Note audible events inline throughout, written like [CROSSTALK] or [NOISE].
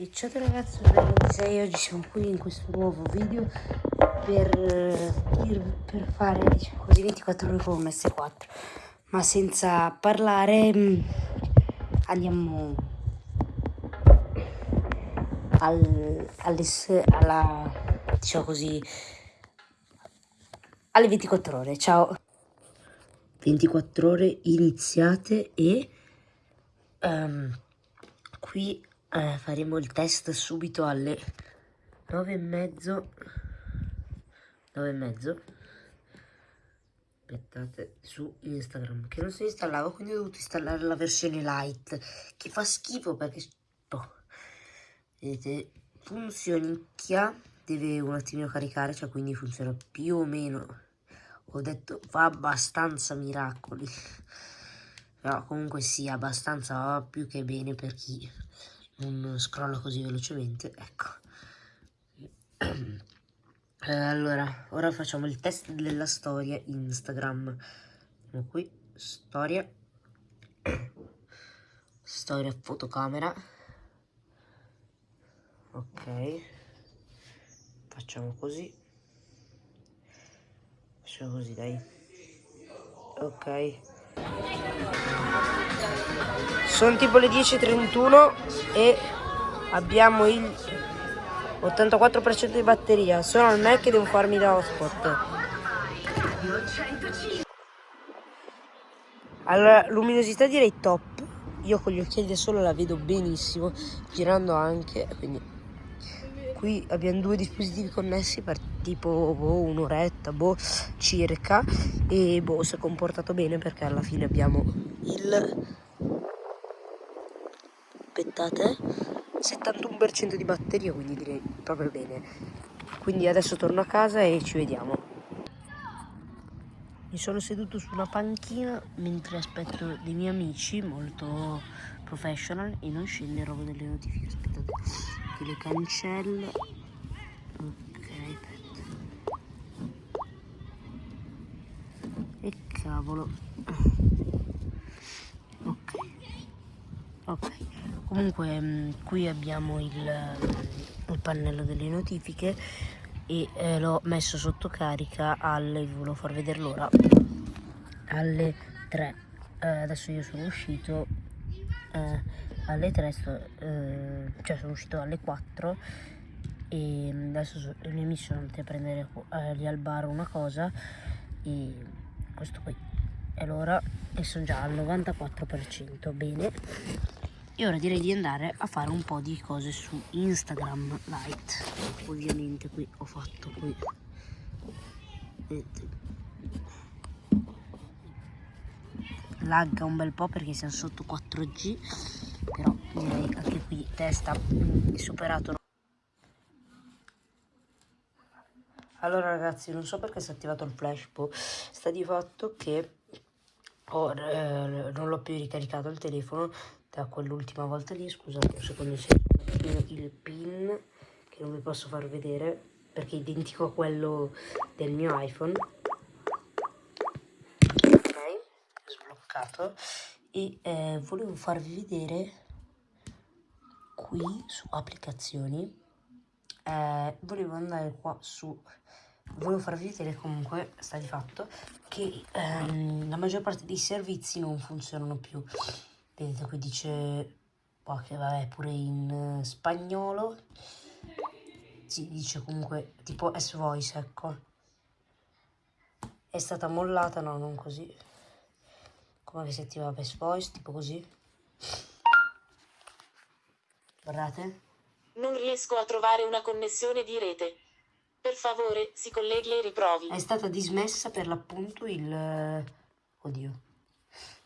E ciao ragazzi, sono 26 oggi siamo qui in questo nuovo video per, per fare diciamo così 24 ore con un S4 ma senza parlare mm, andiamo al, alle, alla diciamo così alle 24 ore ciao. 24 ore iniziate e um, qui eh, faremo il test subito alle 9 e mezzo. 9 e mezzo. Aspettate su Instagram che non si installava quindi ho dovuto installare la versione light che fa schifo perché boh, vedete funzionicchia deve un attimino caricare cioè quindi funziona più o meno. Ho detto fa abbastanza miracoli. Però comunque sì abbastanza più che bene per chi non scrolla così velocemente ecco. [CLEARS THROAT] Eh, allora ora facciamo il test della storia instagram. Andiamo qui storia. [CLEARS THROAT] Storia fotocamera. Ok. Facciamo così. Facciamo così dai. Ok sono tipo le 10.31 e abbiamo il 84% di batteria. Sono al Mac e devo farmi da hotspot. Allora, luminosità direi top. Io con gli occhiali da sole la vedo benissimo, girando anche, quindi qui abbiamo due dispositivi connessi per tipo boh, un'oretta boh, circa e boh si è comportato bene perché alla fine abbiamo il aspettate? 71% di batteria quindi direi proprio bene. Quindi adesso torno a casa e ci vediamo. Mi sono seduto su una panchina mentre aspetto dei miei amici molto professional e non scende roba delle notifiche. Aspettate che le cancello. Ok aspetta e cavolo. Ok. Ok comunque mm, qui abbiamo il, il pannello delle notifiche e eh, l'ho messo sotto carica alle vi volevo far vedere l'ora alle 3 eh, adesso io sono uscito eh, alle 3 sto, eh, cioè sono uscito alle 4 e adesso so, i sono andati a prendere eh, lì al bar una cosa e questo qui è l'ora e sono già al 94% bene e ora direi di andare a fare un po' di cose su Instagram Lite. Ovviamente qui ho fatto qui. Vedete. Lagga un bel po' perché siamo sotto 4G però direi anche qui testa è superato. Allora ragazzi non so perché si è attivato il flash boh. sta di fatto che ho, eh, non l'ho più ricaricato il telefono da quell'ultima volta lì scusate un secondo c'è il pin che non vi posso far vedere perché è identico a quello del mio iPhone. Ok sbloccato. E eh, volevo farvi vedere qui su applicazioni eh, volevo andare qua su volevo farvi vedere comunque sta di fatto che ehm, la maggior parte dei servizi non funzionano più. Vedete qui dice qua che vabbè pure in uh, spagnolo. Si dice comunque tipo S-Voice ecco. È stata mollata no non così. Come che si attiva S-Voice tipo così. Guardate. Non riesco a trovare una connessione di rete per favore si colleghi e riprovi. È stata dismessa per l'appunto il eh, oddio.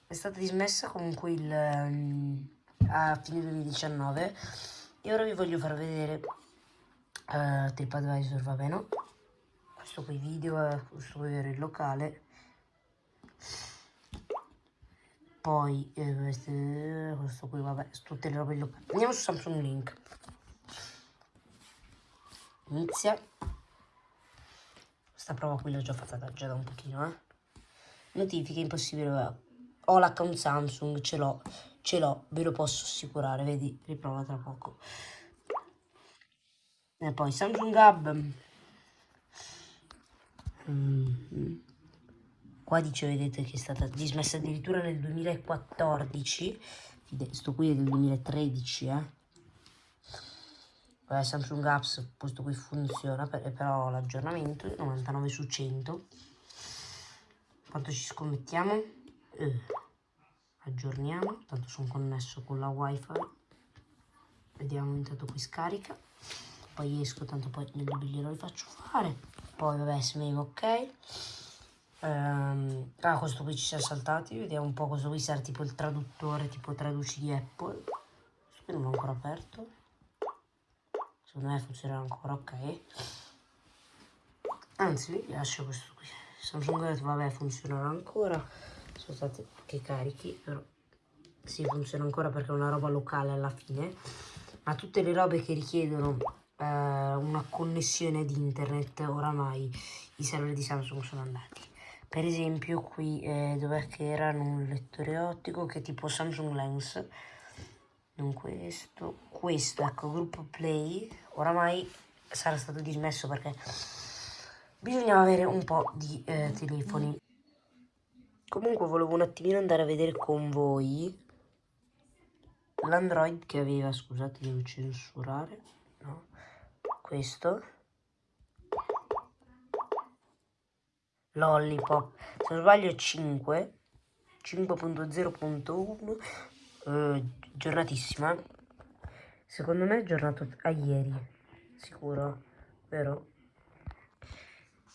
È stata dismessa comunque il, um, a fine 2019 e ora vi voglio far vedere uh, TripAdvisor, va bene? Questo qui video è questo qui era il locale. Poi eh, queste, questo qui vabbè tutte le robe locali. Andiamo su Samsung Link. Inizia questa prova qui l'ho già fatta già da un pochino eh notifiche impossibile ho l'account Samsung, ce l'ho, ce l'ho, ve lo posso assicurare, vedi, riprova tra poco. E poi Samsung Hub. Mm. Qua dice, vedete, che è stata dismessa addirittura nel 2014. Sto qui è del 2013, eh. Vabbè, Samsung Apps, questo qui funziona, però l'aggiornamento è 99 su 100. Quanto ci scommettiamo? Eh, aggiorniamo, tanto sono connesso con la wifi. Vediamo intanto qui scarica. Poi esco, tanto poi nel dubbio glielo rifaccio fare. Poi vabbè, smemo ok. Um, ah, questo qui ci siamo saltati. Vediamo un po' cosa qui serve, tipo il traduttore, tipo traduci di Apple. Questo qui non l'ho ancora aperto. Secondo me funzionerà ancora ok. Anzi, lascio questo qui. Samsung vabbè, funzionerà ancora. Stati che carichi, però sì, funziona ancora perché è una roba locale alla fine. Ma tutte le robe che richiedono eh, una connessione di internet, oramai i server di Samsung sono andati. Per esempio qui eh, dov'è che era un lettore ottico che tipo Samsung Lens, non questo, questo, ecco, gruppo Play, oramai sarà stato dismesso perché bisognava avere un po' di eh, telefoni. Comunque volevo un attimino andare a vedere con voi l'Android che aveva, scusate devo censurare, no, questo, Lollipop, se non sbaglio 5, 5.0.1, eh, giornatissima, secondo me è aggiornato a ieri, sicuro, vero?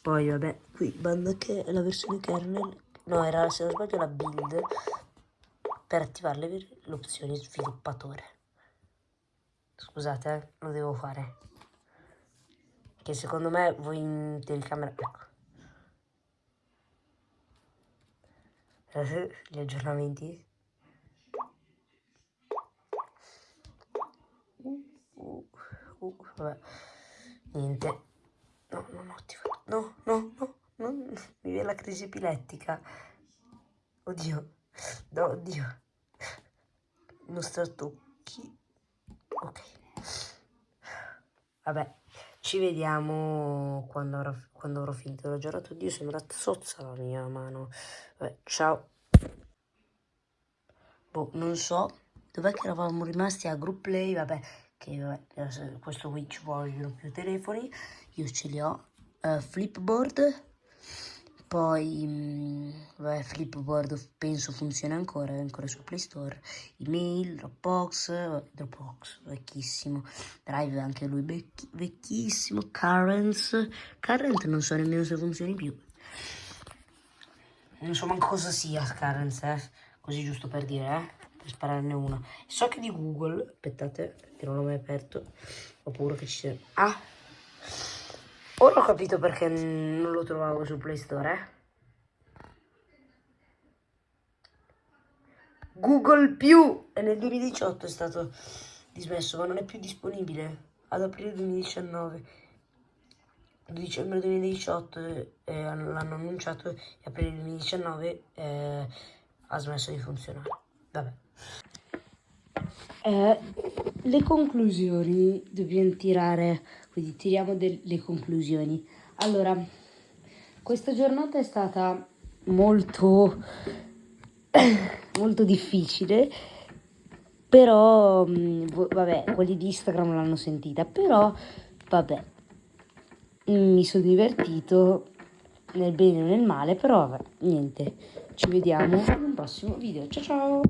Poi vabbè, qui banda che è la versione kernel, no era se non sbaglio la build, per attivare l'opzione sviluppatore. Scusate, eh, lo devo fare. Che secondo me voi in telecamera... Ecco. [LAUGHS] Gli aggiornamenti. Uh, uh, uh, vabbè. Niente. No, non ho attivato. No, no, no, no. [LAUGHS] Mi viene la crisi epilettica. Oddio. No, oddio. Non tocchi. Ok. Vabbè, ci vediamo quando avrò, quando avrò finito. L'ho giocato. Oddio, sembra zozza la mia mano. Vabbè, ciao. Boh, non so. Dov'è che eravamo rimasti a group play? Vabbè, che vabbè, questo qui ci vogliono più telefoni. Io ce li ho. Uh, flipboard poi, mh, vabbè, Flipboard penso funziona ancora, è ancora su Play Store. Email, Dropbox, Dropbox, vecchissimo. Drive anche lui vecchi, vecchissimo. Currents, Current non so nemmeno se funzioni più. Non so manco cosa sia Currents, eh. Così giusto per dire, eh. Spararne una. So che di Google, aspettate, che non l'ho mai aperto. Ho paura che ci sia... Ah! Ora ho capito perché non lo trovavo su Play Store, eh. Google più e nel 2018 è stato dismesso, ma non è più disponibile ad aprile 2019. Dicembre 2018 eh, l'hanno annunciato e aprile 2019 eh, ha smesso di funzionare. Eh, le conclusioni dobbiamo tirare, quindi tiriamo delle conclusioni. Allora, questa giornata è stata molto, [COUGHS] molto difficile, però, mm, vabbè, quelli di Instagram l'hanno sentita, però, vabbè, mi sono divertito nel bene e nel male, però, vabbè, niente, ci vediamo in un prossimo video. Ciao ciao!